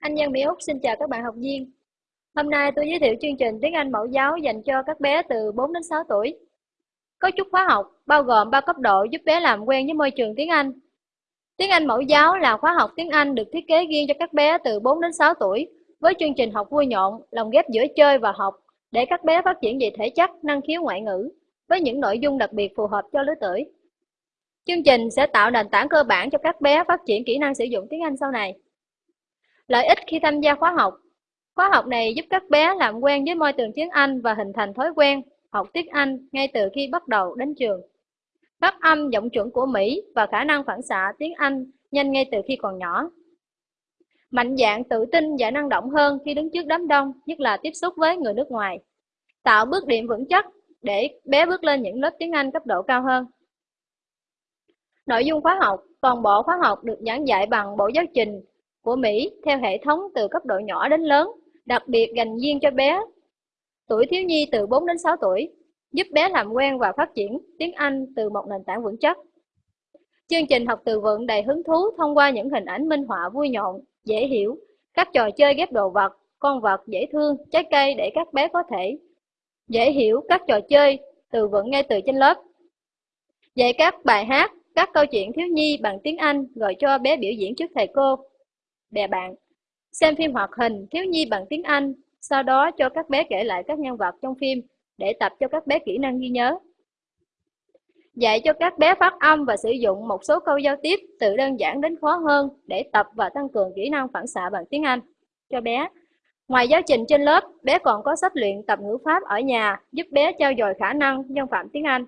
Anh nhân Mỹ Úc xin chào các bạn học viên. Hôm nay tôi giới thiệu chương trình tiếng Anh mẫu giáo dành cho các bé từ 4 đến 6 tuổi. Cấu trúc khóa học bao gồm 3 cấp độ giúp bé làm quen với môi trường tiếng Anh. Tiếng Anh mẫu giáo là khóa học tiếng Anh được thiết kế riêng cho các bé từ 4 đến 6 tuổi với chương trình học vui nhộn, lồng ghép giữa chơi và học để các bé phát triển về thể chất, năng khiếu ngoại ngữ với những nội dung đặc biệt phù hợp cho lứa tuổi. Chương trình sẽ tạo nền tảng cơ bản cho các bé phát triển kỹ năng sử dụng tiếng Anh sau này. Lợi ích khi tham gia khóa học Khóa học này giúp các bé làm quen với môi trường tiếng Anh và hình thành thói quen học tiếng Anh ngay từ khi bắt đầu đến trường. Phát âm giọng chuẩn của Mỹ và khả năng phản xạ tiếng Anh nhanh ngay từ khi còn nhỏ. Mạnh dạng tự tin và năng động hơn khi đứng trước đám đông, nhất là tiếp xúc với người nước ngoài. Tạo bước điểm vững chắc để bé bước lên những lớp tiếng Anh cấp độ cao hơn. Nội dung khóa học, toàn bộ khóa học được giảng dạy bằng bộ giáo trình của Mỹ theo hệ thống từ cấp độ nhỏ đến lớn, đặc biệt dành riêng cho bé. Tuổi thiếu nhi từ 4 đến 6 tuổi, giúp bé làm quen và phát triển tiếng Anh từ một nền tảng vững chắc. Chương trình học từ vựng đầy hứng thú thông qua những hình ảnh minh họa vui nhộn, dễ hiểu, các trò chơi ghép đồ vật, con vật dễ thương, trái cây để các bé có thể dễ hiểu các trò chơi từ vựng ngay từ trên lớp. Dạy các bài hát, các câu chuyện thiếu nhi bằng tiếng Anh rồi cho bé biểu diễn trước thầy cô bè bạn. Xem phim hoạt hình thiếu nhi bằng tiếng Anh, sau đó cho các bé kể lại các nhân vật trong phim để tập cho các bé kỹ năng ghi nhớ. Dạy cho các bé phát âm và sử dụng một số câu giao tiếp từ đơn giản đến khó hơn để tập và tăng cường kỹ năng phản xạ bằng tiếng Anh cho bé. Ngoài giáo trình trên lớp, bé còn có sách luyện tập ngữ pháp ở nhà giúp bé trao dồi khả năng nhân phạm tiếng Anh.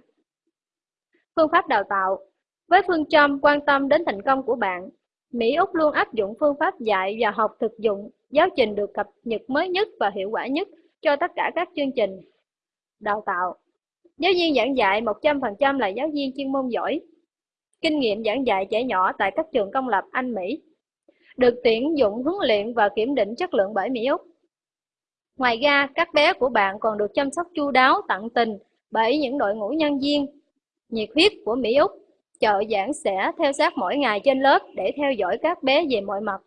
Phương pháp đào tạo Với phương châm quan tâm đến thành công của bạn, Mỹ Úc luôn áp dụng phương pháp dạy và học thực dụng, giáo trình được cập nhật mới nhất và hiệu quả nhất cho tất cả các chương trình đào tạo. Giáo viên giảng dạy 100% là giáo viên chuyên môn giỏi. Kinh nghiệm giảng dạy trẻ nhỏ tại các trường công lập Anh Mỹ. Được tuyển dụng huấn luyện và kiểm định chất lượng bởi Mỹ Úc. Ngoài ra, các bé của bạn còn được chăm sóc chu đáo, tận tình bởi những đội ngũ nhân viên nhiệt huyết của Mỹ Úc chợ giảng sẽ theo sát mỗi ngày trên lớp để theo dõi các bé về mọi mặt.